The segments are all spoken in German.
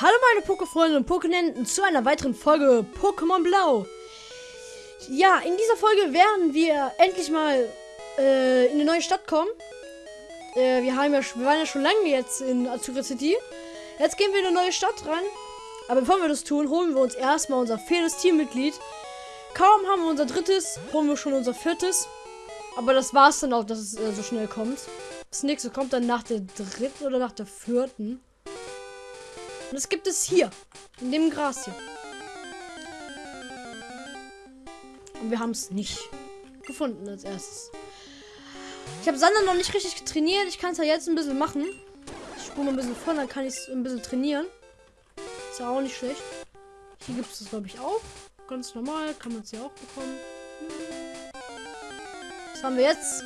Hallo meine Pokéfreunde und Pokénenten zu einer weiteren Folge Pokémon Blau. Ja, in dieser Folge werden wir endlich mal äh, in eine neue Stadt kommen. Äh, wir, haben ja, wir waren ja schon lange jetzt in Azura City. Jetzt gehen wir in eine neue Stadt rein. Aber bevor wir das tun, holen wir uns erstmal unser viertes Teammitglied. Kaum haben wir unser drittes, holen wir schon unser viertes. Aber das war's dann auch, dass es äh, so schnell kommt. Das nächste kommt dann nach der dritten oder nach der vierten. Und das gibt es hier. In dem Gras hier. Und wir haben es nicht gefunden als erstes. Ich habe Sander noch nicht richtig trainiert. Ich kann es ja jetzt ein bisschen machen. Ich spule mal ein bisschen vor, dann kann ich es ein bisschen trainieren. Ist ja auch nicht schlecht. Hier gibt es das, glaube ich, auch. Ganz normal. Kann man es ja auch bekommen. Was haben wir jetzt?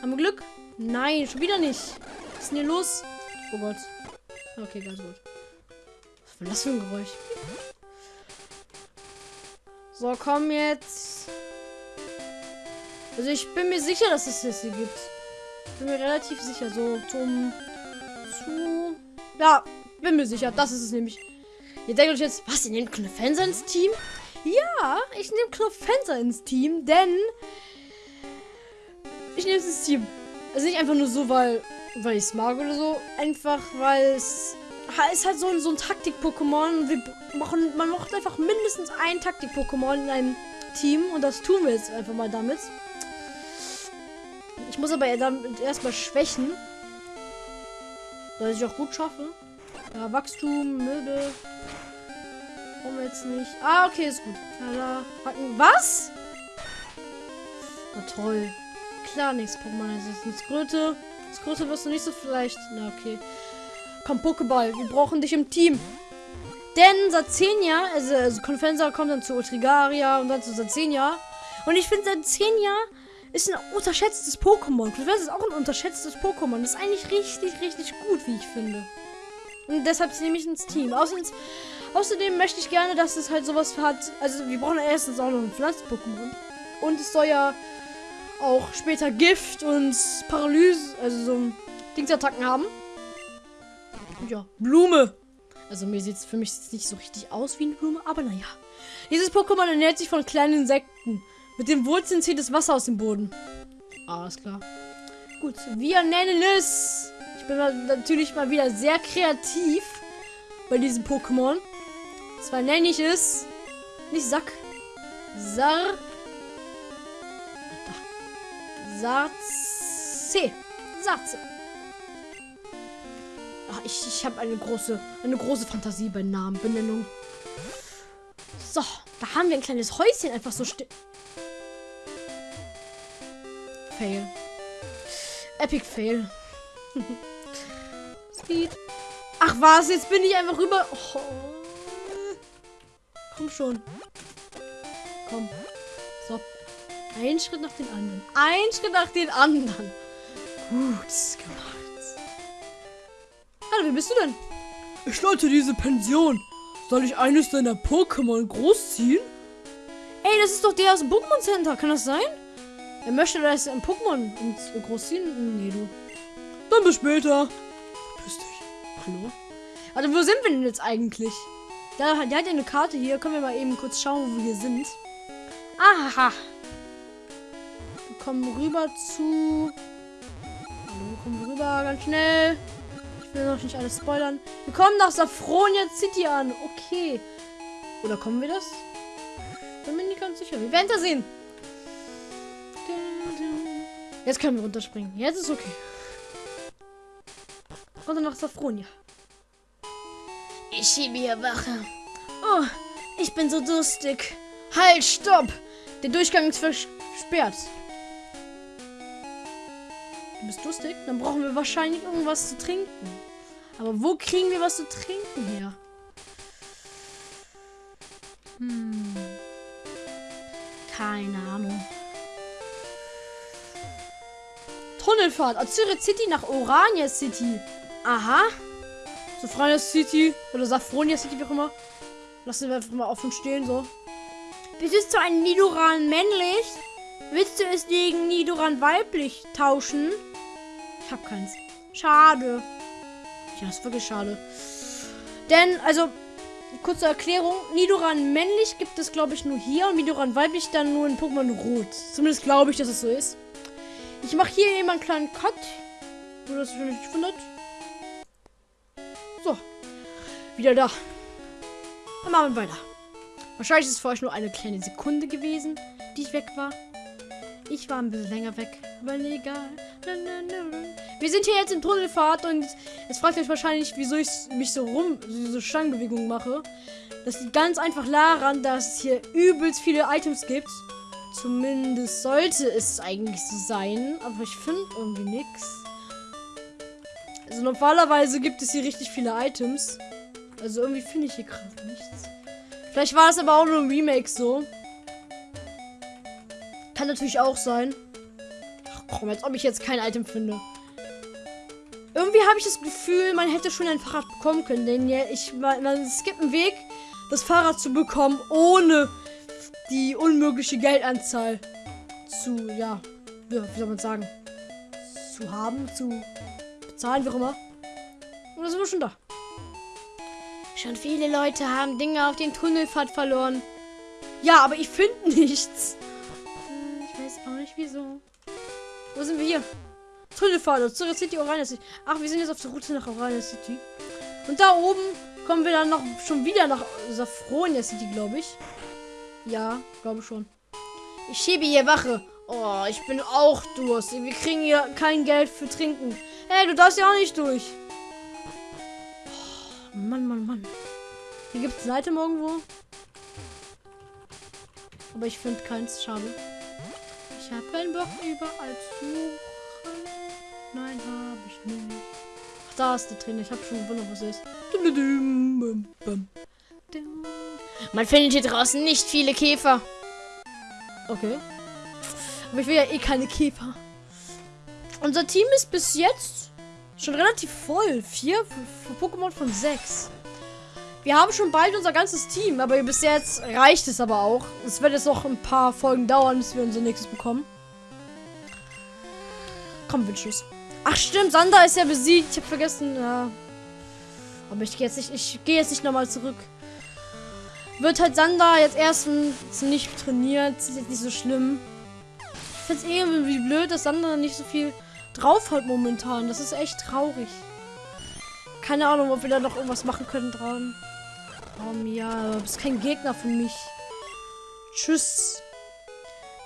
Haben wir Glück? Nein, schon wieder nicht. Was ist denn hier los? Oh Gott. Okay, ganz gut. Was für ein Geräusch? So, komm jetzt. Also ich bin mir sicher, dass es das hier gibt. Bin mir relativ sicher. So, zum... Zu... Ja, bin mir sicher. Das ist es nämlich. Ihr denkt euch jetzt, was, ihr nehmt Knofenser ins Team? Ja, ich nehme Knofenser ins Team, denn... Ich nehme es ins Team. Also nicht einfach nur so, weil, weil ich es mag oder so. Einfach, weil es ist halt so ein, so ein Taktik-Pokémon. Man macht einfach mindestens ein Taktik-Pokémon in einem Team. Und das tun wir jetzt einfach mal damit. Ich muss aber erstmal schwächen. Dass ich auch gut schaffe. Ja, Wachstum. Brauchen wir jetzt nicht. Ah, okay, ist gut. Was? Na toll. Klar, nichts Pokémon. Das ist Größe. Das Größe wirst du nicht so vielleicht. Na, okay. Komm, Pokéball. Wir brauchen dich im Team. Denn Sazenia, also, also Confensa kommt dann zu Ultrigaria und dann zu Sazenia. Und ich finde, Sazenia ist ein unterschätztes Pokémon. Confensa ist auch ein unterschätztes Pokémon. Das ist eigentlich richtig, richtig gut, wie ich finde. Und deshalb nehme ich ins Team. Außerdem, außerdem möchte ich gerne, dass es halt sowas hat. Also, wir brauchen erstens auch noch ein Pflanzen-Pokémon. Und es soll ja auch später Gift und Paralyse, also so Dingsattacken haben. Ja, Blume. Also mir sieht es für mich nicht so richtig aus wie eine Blume, aber naja. Dieses Pokémon ernährt sich von kleinen Insekten. Mit den Wurzeln zieht das Wasser aus dem Boden. Alles klar. Gut, wir nennen es. Ich bin natürlich mal wieder sehr kreativ bei diesem Pokémon. Zwar nenne ich es nicht Sack. Sar. Sarze. Sarze. Ach, ich, ich habe eine große, eine große Fantasie bei Namenbenennung. So, da haben wir ein kleines Häuschen einfach so still. Fail. Epic Fail. Speed. Ach was, jetzt bin ich einfach rüber. Oh. Komm schon. Komm. So. Ein Schritt nach den anderen. Ein Schritt nach den anderen. Gut gemacht. Hallo, wie bist du denn? Ich leite diese Pension. Soll ich eines deiner Pokémon großziehen? Ey, das ist doch der aus dem Pokémon Center. Kann das sein? Er möchte, dass ein Pokémon großziehen? Nee, du. Dann bis später. Piss dich. Hallo? Warte, wo sind wir denn jetzt eigentlich? Der, der hat ja eine Karte hier. Können wir mal eben kurz schauen, wo wir sind. Aha. Wir kommen rüber zu... Hallo, wir kommen rüber ganz schnell. Will noch nicht alles spoilern. Wir kommen nach Safronia City an. Okay. Oder kommen wir das? Bin mir nicht ganz sicher. Wir werden da sehen. Jetzt können wir runterspringen. Jetzt ist okay. Runter nach Safronia. Ich schiebe hier Wache. Oh, ich bin so durstig. Halt, stopp! Der Durchgang ist versperrt. Du bist durstig? Dann brauchen wir wahrscheinlich irgendwas zu trinken. Aber wo kriegen wir was zu trinken her? Hm. Keine Ahnung. Tunnelfahrt. Azure City nach Orania City. Aha. Safronia City oder Safronia City, wie auch immer. Lassen wir einfach mal offen stehen, so. Bist du ein Nidoran männlich? Willst du es gegen Nidoran weiblich tauschen? Ich hab keins. Schade. Ja, ist wirklich schade. Denn, also, kurze Erklärung. Nidoran männlich gibt es, glaube ich, nur hier. Und Nidoran weiblich dann nur in Pokémon Rot. Zumindest glaube ich, dass es so ist. Ich mache hier eben einen kleinen Cut. Nur, dass ihr nicht wundert. So. Wieder da. Dann machen wir weiter. Wahrscheinlich ist es für euch nur eine kleine Sekunde gewesen, die ich weg war. Ich war ein bisschen länger weg, aber egal. Wir sind hier jetzt in Tunnelfahrt und jetzt fragt euch wahrscheinlich, wieso ich mich so rum, so Stangenbewegungen mache. Das liegt ganz einfach daran, dass es hier übelst viele Items gibt. Zumindest sollte es eigentlich so sein, aber ich finde irgendwie nichts. Also normalerweise gibt es hier richtig viele Items. Also irgendwie finde ich hier gerade nichts. Vielleicht war es aber auch nur ein Remake so. Kann natürlich auch sein. Ach komm, als ob ich jetzt kein Item finde. Irgendwie habe ich das Gefühl, man hätte schon ein Fahrrad bekommen können. Denn ja, ich, man, es gibt einen Weg, das Fahrrad zu bekommen, ohne die unmögliche Geldanzahl zu, ja, wie soll man sagen, zu haben, zu bezahlen, wie auch immer. Und da sind wir schon da. Schon viele Leute haben Dinge auf den Tunnelpfad verloren. Ja, aber ich finde nichts weiß auch nicht wieso. Wo sind wir hier? Tunnelfahrt, zur City Orania City. Ach, wir sind jetzt auf der Route nach Orania City. Und da oben kommen wir dann noch schon wieder nach Safronia City, glaube ich. Ja, glaube schon. Ich schiebe hier Wache. Oh, ich bin auch Durst. Wir kriegen hier kein Geld für Trinken. Hey, du darfst ja auch nicht durch. Oh, Mann, Mann, Mann. Hier gibt es ein Item irgendwo. Aber ich finde keins. Schade. Ich habe keinen Bock überall zu. Nein, habe ich nicht. Ach, da ist der drin. Ich habe schon gewundert, was ist. Man findet hier draußen nicht viele Käfer. Okay. Aber ich will ja eh keine Käfer. Unser Team ist bis jetzt schon relativ voll. Vier Pokémon von sechs. Wir haben schon bald unser ganzes Team, aber bis jetzt reicht es aber auch. Es wird jetzt noch ein paar Folgen dauern, bis wir unser nächstes bekommen. Komm, Wünschus. Ach stimmt, Sander ist ja besiegt. Ich habe vergessen. Ja. Aber ich gehe jetzt nicht, ich gehe jetzt nicht nochmal zurück. Wird halt Sander jetzt erstens nicht trainiert. Ist jetzt nicht so schlimm. Ich finde es irgendwie blöd, dass Sander nicht so viel drauf hat momentan. Das ist echt traurig. Keine Ahnung, ob wir da noch irgendwas machen können dran. Oh ja, du bist kein Gegner für mich. Tschüss.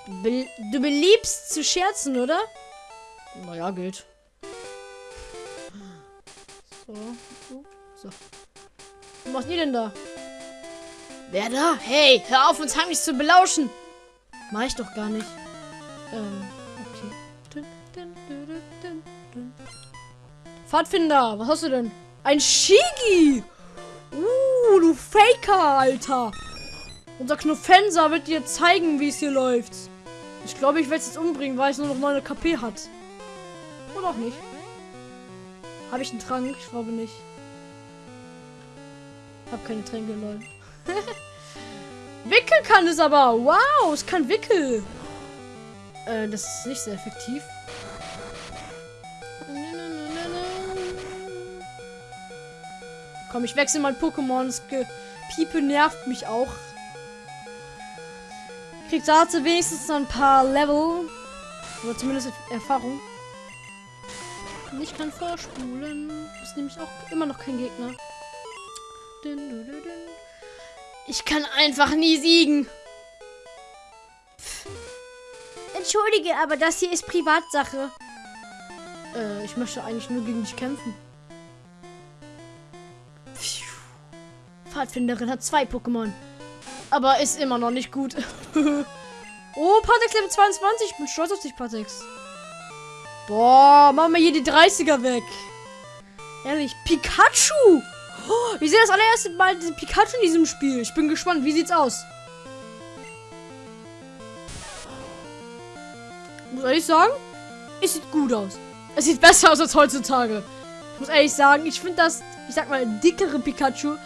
Du beliebst zu scherzen, oder? Naja, gilt. So. So. Was macht ihr denn da? Wer da? Hey, hör auf, uns heimlich zu belauschen. Mach ich doch gar nicht. Ähm, okay. Pfadfinder, was hast du denn? Ein Shigi! Uh, du Faker, Alter. Unser Knuffenser wird dir zeigen, wie es hier läuft. Ich glaube, ich werde es jetzt umbringen, weil es nur noch 9 KP hat. Oder auch nicht. Habe ich einen Trank? Ich glaube nicht. Hab keine Tränke, lol. Wickel kann es aber. Wow, es kann Wickel. Äh, das ist nicht sehr effektiv. Komm, ich wechsle mein Pokémon. Das Piepe nervt mich auch. Kriegt dazu wenigstens noch ein paar Level. Oder zumindest Erfahrung. Und ich kann vorspulen. Ist nämlich auch immer noch kein Gegner. Ich kann einfach nie siegen. Entschuldige, aber das hier ist Privatsache. Äh, ich möchte eigentlich nur gegen dich kämpfen. Pfadfinderin hat zwei Pokémon. Aber ist immer noch nicht gut. oh, Patex Level 22. Ich bin stolz auf dich, Patex. Boah, machen wir hier die 30er weg. Ehrlich, Pikachu. Oh, ich sehe das allererste Mal den Pikachu in diesem Spiel. Ich bin gespannt. Wie sieht's aus? Muss ehrlich sagen, es sieht gut aus. Es sieht besser aus als heutzutage. Ich muss ehrlich sagen, ich finde das, ich sag mal, dickere Pikachu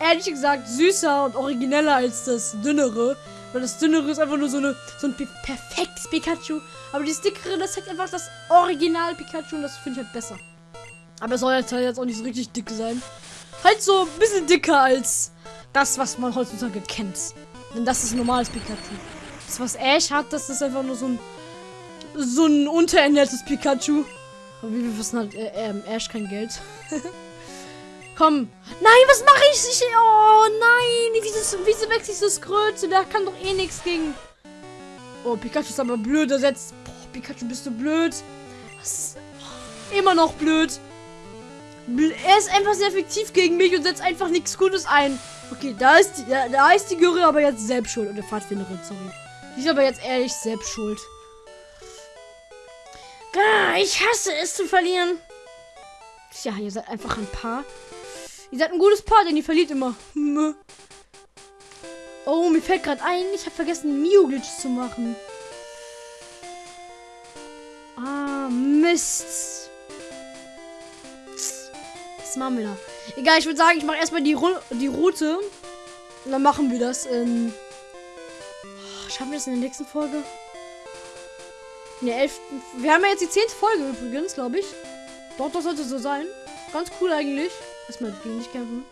ehrlich gesagt süßer und origineller als das dünnere. Weil das dünnere ist einfach nur so, eine, so ein perfektes Pikachu. Aber das dickere, das zeigt einfach das Original Pikachu und das finde ich halt besser. Aber es soll jetzt, halt jetzt auch nicht so richtig dick sein. Halt so ein bisschen dicker als das, was man heutzutage kennt. Denn das ist ein normales Pikachu. Das, was Ash hat, das ist einfach nur so ein so ein unterernährtes Pikachu. Aber wie wir wissen, hat äh, äh, Ash kein Geld. Komm. Nein, was mache ich? ich? Oh nein. Wieso, wieso wechsle ich so Skröte? Der kann doch eh nichts gegen. Oh, Pikachu ist aber blöd ersetzt. Boah, Pikachu, bist du blöd? Was? Immer noch blöd. Er ist einfach sehr effektiv gegen mich und setzt einfach nichts Gutes ein. Okay, da ist die, da, da ist die Göre aber jetzt selbst schuld. Oder Pfadfinderin, sorry. Die ist aber jetzt ehrlich selbst schuld. Ah, ich hasse es zu verlieren. Tja, ihr seid einfach ein Paar. Ihr seid ein gutes Paar, denn ihr verliert immer. Oh, mir fällt gerade ein, ich habe vergessen, Mio-Glitch zu machen. Ah, Mist. Was machen wir da? Egal, ich würde sagen, ich mache erstmal die, die Route. Und dann machen wir das in. Oh, schaffen wir das in der nächsten Folge? In der elften. Wir haben ja jetzt die zehnte Folge übrigens, glaube ich. Doch, das sollte so sein. Ganz cool eigentlich. Erstmal gegen dich kämpfen.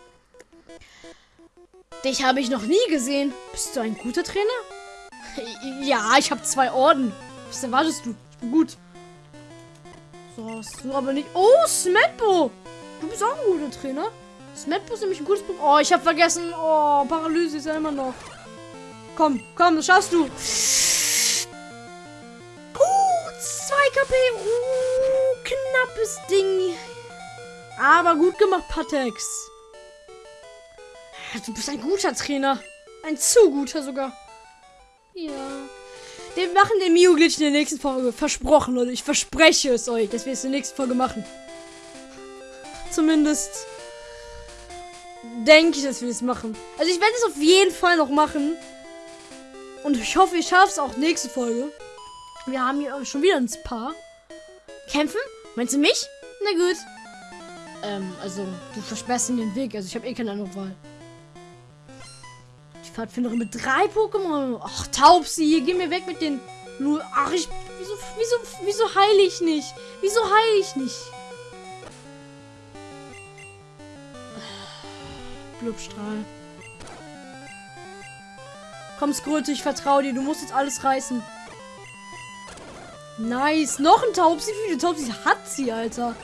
Dich habe ich noch nie gesehen. Bist du ein guter Trainer? Ja, ich habe zwei Orden. Was erwartest du? Ich bin gut. So, hast du aber nicht. Oh, Smetbo! Du bist auch ein guter Trainer. Smetbo ist nämlich ein gutes Buch. Oh, ich habe vergessen. Oh, Paralyse ist ja immer noch. Komm, komm, das schaffst du. Uh, 2 KP. Uh, knappes Ding. Aber gut gemacht, Patex. Du bist ein guter Trainer. Ein zu guter sogar. Ja. Wir machen den Mio-Glitch in der nächsten Folge. Versprochen, Leute. Ich verspreche es euch, dass wir es in der nächsten Folge machen. Zumindest denke ich, dass wir es machen. Also ich werde es auf jeden Fall noch machen. Und ich hoffe, ich schaffe es auch nächste Folge. Wir haben hier schon wieder ein Paar. Kämpfen? Meinst du mich? Na gut. Ähm, also, du versperrst den Weg. Also, ich habe eh keine andere Wahl. Die Pfadfinderin mit drei Pokémon. Ach, Taubsi, geh mir weg mit den... Nur, ach, ich... Wieso, wieso, wieso heile ich nicht? Wieso heile ich nicht? Blubstrahl. Komm, Skröte, ich vertraue dir. Du musst jetzt alles reißen. Nice. Noch ein Taubsi. Wie viele Taubsi hat sie, Alter?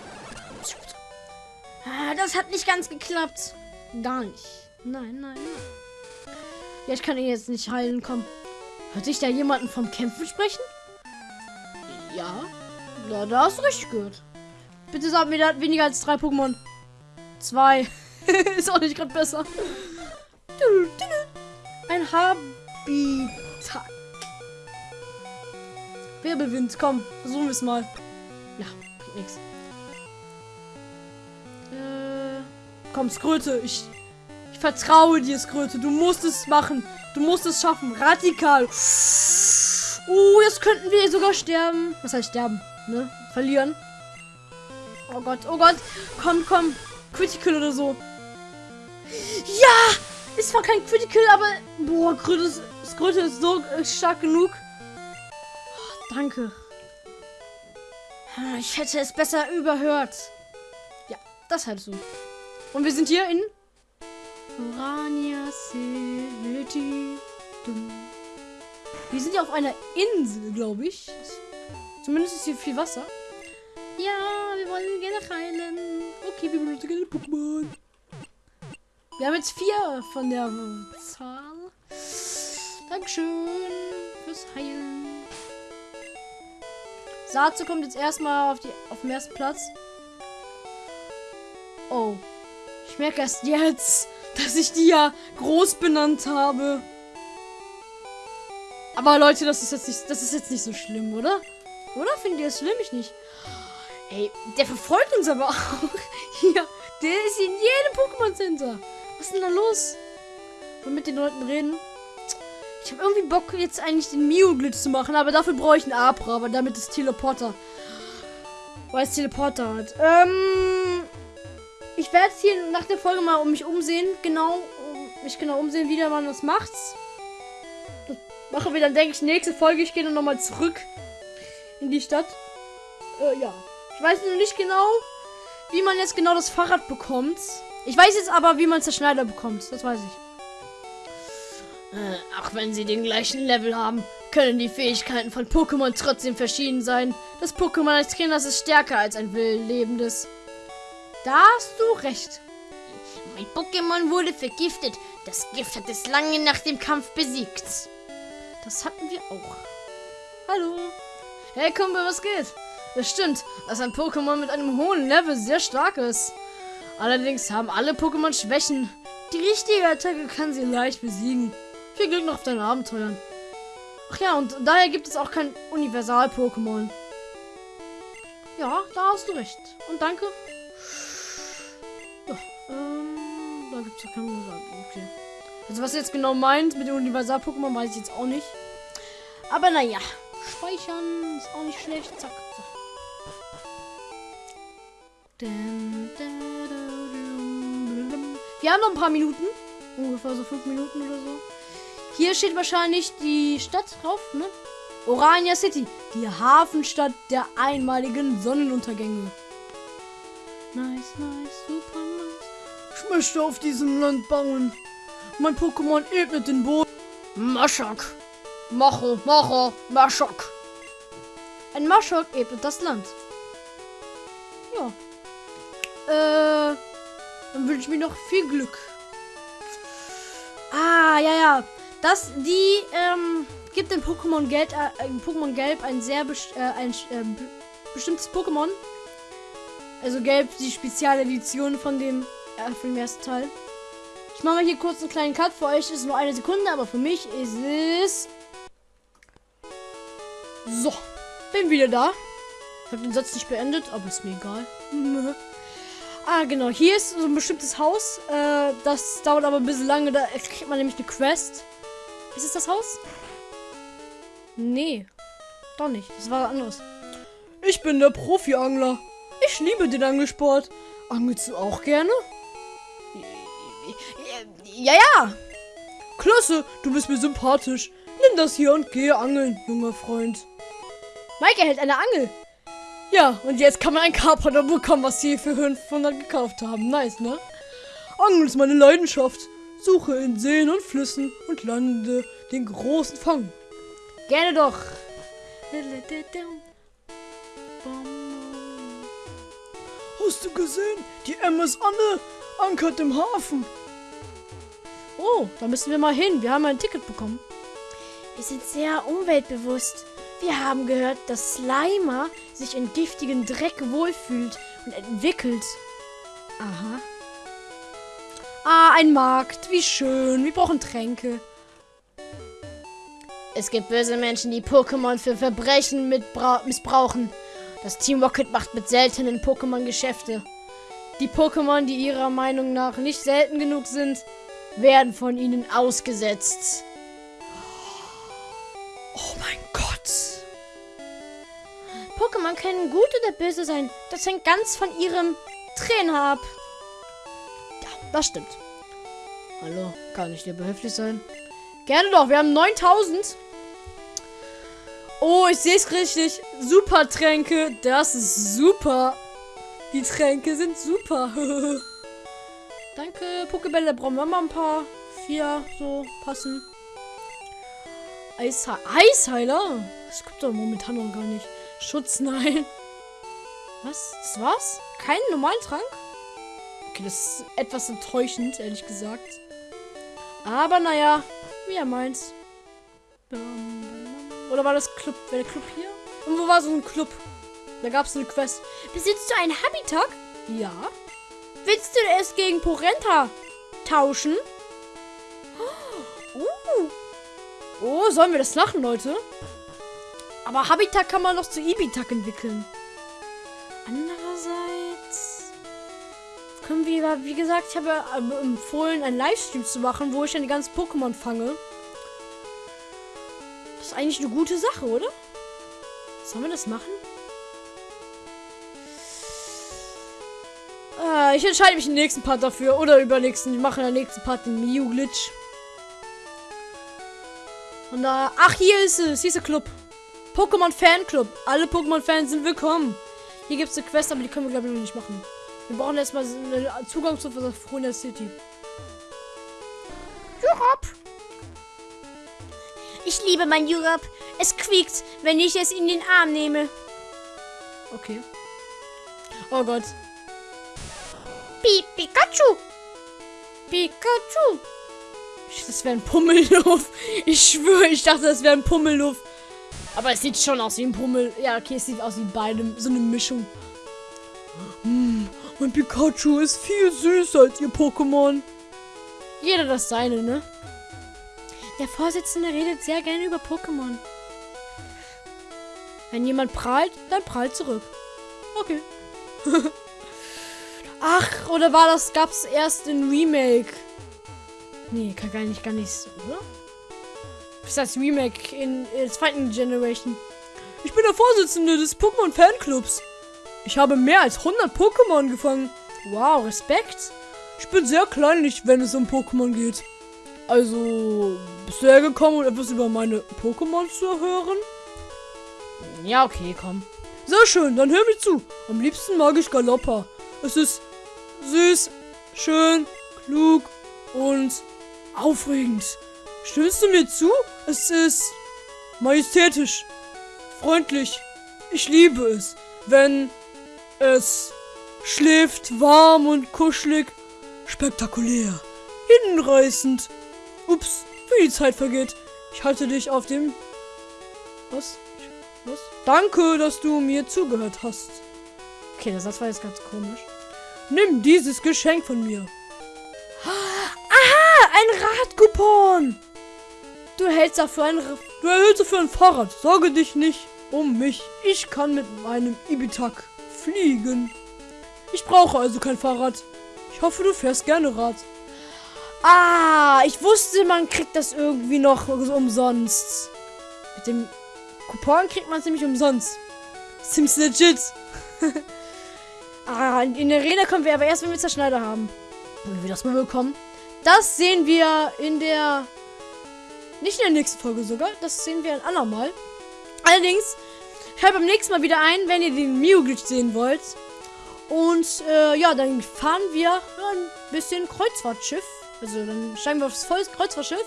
Ah, das hat nicht ganz geklappt. Gar nicht. Nein, nein, nein. Ja, ich kann ihn jetzt nicht heilen. Komm. Hört sich da jemanden vom Kämpfen sprechen? Ja. Na, da du richtig gehört. Bitte sag mir, der hat weniger als drei Pokémon. Zwei. Ist auch nicht gerade besser. Ein Habitat. Wirbelwind, komm, versuchen wir es mal. Ja, bringt nichts. Komm, Skröte, ich, ich vertraue dir, Skröte. Du musst es machen. Du musst es schaffen. Radikal. Uh, jetzt könnten wir sogar sterben. Was heißt sterben? Ne? Verlieren. Oh Gott, oh Gott. Komm, komm. Critical oder so. Ja! Ist zwar kein Critical, aber boah, Kröte Skröte ist so äh, stark genug. Oh, danke. Ah, ich hätte es besser überhört. Ja, das halt so. Und wir sind hier in Orania City. Wir sind ja auf einer Insel, glaube ich. Zumindest ist hier viel Wasser. Ja, wir wollen gerne heilen. Okay, wir benutzen gerne Pokémon. Wir haben jetzt vier von der Zahl. Dankeschön fürs Heilen. Satze kommt jetzt erstmal auf, die, auf den ersten Platz. Oh. Ich merke erst jetzt, dass ich die ja groß benannt habe. Aber Leute, das ist jetzt nicht, das ist jetzt nicht so schlimm, oder? Oder findet ihr das schlimm? Ich nicht. Ey, der verfolgt uns aber auch. Hier, der ist in jedem Pokémon Center. Was ist denn da los? Und mit den Leuten reden. Ich habe irgendwie Bock, jetzt eigentlich den Mio-Glitch zu machen, aber dafür brauche ich einen Abra, aber damit ist Teleporter. Weil es Teleporter hat. Ähm. Ich werde hier nach der Folge mal um mich umsehen. Genau. Um mich genau umsehen, wie der Mann das macht. Das machen wir dann, denke ich, nächste Folge. Ich gehe dann nochmal zurück in die Stadt. Äh, ja. Ich weiß noch nicht genau, wie man jetzt genau das Fahrrad bekommt. Ich weiß jetzt aber, wie man Zerschneider bekommt. Das weiß ich. Äh, auch wenn sie den gleichen Level haben, können die Fähigkeiten von Pokémon trotzdem verschieden sein. Das Pokémon als Trainer ist stärker als ein wildlebendes. Da hast du recht. Mein Pokémon wurde vergiftet. Das Gift hat es lange nach dem Kampf besiegt. Das hatten wir auch. Hallo. Hey Kumpel, was geht? Das stimmt, dass ein Pokémon mit einem hohen Level sehr stark ist. Allerdings haben alle Pokémon Schwächen. Die richtige Attacke kann sie leicht besiegen. Viel Glück noch auf deinen Abenteuern. Ach ja, und daher gibt es auch kein Universal-Pokémon. Ja, da hast du recht. Und danke. Da gibt es ja keinen Universal. Okay. Also was jetzt genau meint mit dem Universal-Pokémon, weiß ich jetzt auch nicht. Aber naja, speichern ist auch nicht schlecht. Zack. Wir haben noch ein paar Minuten. Ungefähr so fünf Minuten oder so. Hier steht wahrscheinlich die Stadt drauf, ne? Orania City. Die Hafenstadt der einmaligen Sonnenuntergänge. Nice, nice, super. Ich möchte auf diesem Land bauen. Mein Pokémon ebnet den Boden. Maschok. Macho, Macho, Maschok. Ein Maschok ebnet das Land. Ja. Äh, dann wünsche ich mir noch viel Glück. Ah, ja, ja. Das, die, ähm, gibt in Pokémon Gelb, äh, Pokémon Gelb ein sehr best äh, ein äh, bestimmtes Pokémon. Also Gelb, die Spezialedition von dem, äh, von dem ersten Teil. Ich mache mal hier kurz einen kleinen Cut. Für euch ist es nur eine Sekunde, aber für mich ist es. So, bin wieder da. Ich habe den Satz nicht beendet, aber ist mir egal. ah, genau. Hier ist so ein bestimmtes Haus. Äh, das dauert aber ein bisschen lange. Da kriegt man nämlich eine Quest. Ist es das Haus? Nee. Doch nicht. Das war anderes. Ich bin der Profi-Angler. Ich liebe den Angelsport. Angelst du auch gerne? Ja, ja. Klasse, du bist mir sympathisch. Nimm das hier und gehe angeln, junger Freund. Mike erhält eine Angel. Ja, und jetzt kann man ein Carpenter bekommen, was sie für 500 gekauft haben. Nice, ne? Angeln ist meine Leidenschaft. Suche in Seen und Flüssen und lande den großen Fang. Gerne doch. Hast du gesehen? Die MS Anne ankert im Hafen. Oh, da müssen wir mal hin. Wir haben ein Ticket bekommen. Wir sind sehr umweltbewusst. Wir haben gehört, dass Slimer sich in giftigen Dreck wohlfühlt und entwickelt. Aha. Ah, ein Markt. Wie schön. Wir brauchen Tränke. Es gibt böse Menschen, die Pokémon für Verbrechen missbrauchen. Das Team Rocket macht mit seltenen Pokémon Geschäfte. Die Pokémon, die ihrer Meinung nach nicht selten genug sind, werden von ihnen ausgesetzt. Oh mein Gott. Pokémon können gut oder böse sein. Das hängt ganz von ihrem Trainer ab. Ja, das stimmt. Hallo, kann ich dir behilflich sein? Gerne doch, wir haben 9000. Oh, ich sehe es richtig. Super Tränke. Das ist super. Die Tränke sind super. Danke. Pokebälle brauchen wir mal ein paar. Vier, so passen. Eishe Eisheiler? Das gibt doch momentan noch gar nicht. Schutz, nein. Was? Das war's? Keinen normalen Trank? Okay, das ist etwas enttäuschend, ehrlich gesagt. Aber naja, wie er meint. Oder war das Club? War der Club hier? Und wo war so ein Club? Da gab es eine Quest. Besitzt du einen Habitat? Ja. Willst du es gegen Porenta tauschen? Uh. Oh, sollen wir das machen, Leute? Aber Habitat kann man noch zu Ibitak entwickeln. Andererseits können wir, wie gesagt, ich habe empfohlen, einen Livestream zu machen, wo ich dann die ganzen Pokémon fange. Das ist eigentlich eine gute Sache, oder? Sollen wir das machen? Äh, ich entscheide mich im nächsten Part dafür. Oder übernächsten. Ich mache in der nächsten Part den Mew-Glitch. Und da. Ach, hier ist es. Hier ist der Club. Pokémon Fan Club. Alle Pokémon-Fans sind willkommen. Hier gibt es eine Quest, aber die können wir, glaube ich, noch nicht machen. Wir brauchen erstmal einen Zugang zu Frona City. Europe. Ich liebe mein Europe. Es quiekt, wenn ich es in den Arm nehme. Okay. Oh Gott. Pi Pikachu. Pikachu. Das wäre ein Pummelluff. Ich schwöre, ich dachte, das wäre ein Pummelluff. Aber es sieht schon aus wie ein Pummel. Ja, okay, es sieht aus wie beidem. So eine Mischung. Hm, mein Pikachu ist viel süßer als ihr Pokémon. Jeder das seine, ne? Der Vorsitzende redet sehr gerne über Pokémon. Wenn jemand prahlt, dann prahlt zurück. Okay. Ach, oder war das, gab's erst in Remake? Nee, kann gar nicht, gar nicht, oder? ist das Remake in, in zweiten Generation. Ich bin der Vorsitzende des Pokémon Fanclubs. Ich habe mehr als 100 Pokémon gefangen. Wow, Respekt. Ich bin sehr kleinlich, wenn es um Pokémon geht. Also, bist du hergekommen, um etwas über meine Pokémon zu hören? Ja, okay, komm. Sehr schön, dann hör mir zu. Am liebsten mag ich Galoppa. Es ist süß, schön, klug und aufregend. Stimmst du mir zu? Es ist majestätisch, freundlich. Ich liebe es, wenn es schläft, warm und kuschelig, spektakulär, hinreißend. Ups, wie die Zeit vergeht. Ich halte dich auf dem... Was? Was? Danke, dass du mir zugehört hast. Okay, der Satz war jetzt ganz komisch. Nimm dieses Geschenk von mir. Aha, ein Radcoupon. Du hältst dafür ein, du erhältst dafür ein Fahrrad. Sorge dich nicht um mich. Ich kann mit meinem Ibitak fliegen. Ich brauche also kein Fahrrad. Ich hoffe, du fährst gerne Rad. Ah, ich wusste, man kriegt das irgendwie noch umsonst. Mit dem Coupon kriegt man es nämlich umsonst. Ziemlich legit. ah, in der Arena kommen wir aber erst, wenn wir Zerschneider haben. Und wir das mal bekommen. Das sehen wir in der nicht in der nächsten Folge sogar. Das sehen wir ein andermal. Allerdings, hört beim nächsten Mal wieder ein, wenn ihr den Mew-Glitch sehen wollt. Und äh, ja, dann fahren wir ein bisschen Kreuzfahrtschiff. Also dann steigen wir aufs Kreuzfahrtschiff.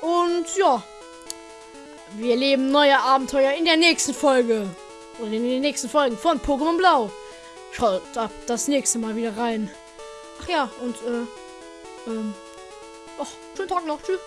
Und ja, wir erleben neue Abenteuer in der nächsten Folge. Oder in den nächsten Folgen von Pokémon Blau. Schaut ab das nächste Mal wieder rein. Ach ja, und äh, ähm, ach, schönen Tag noch. Tschüss.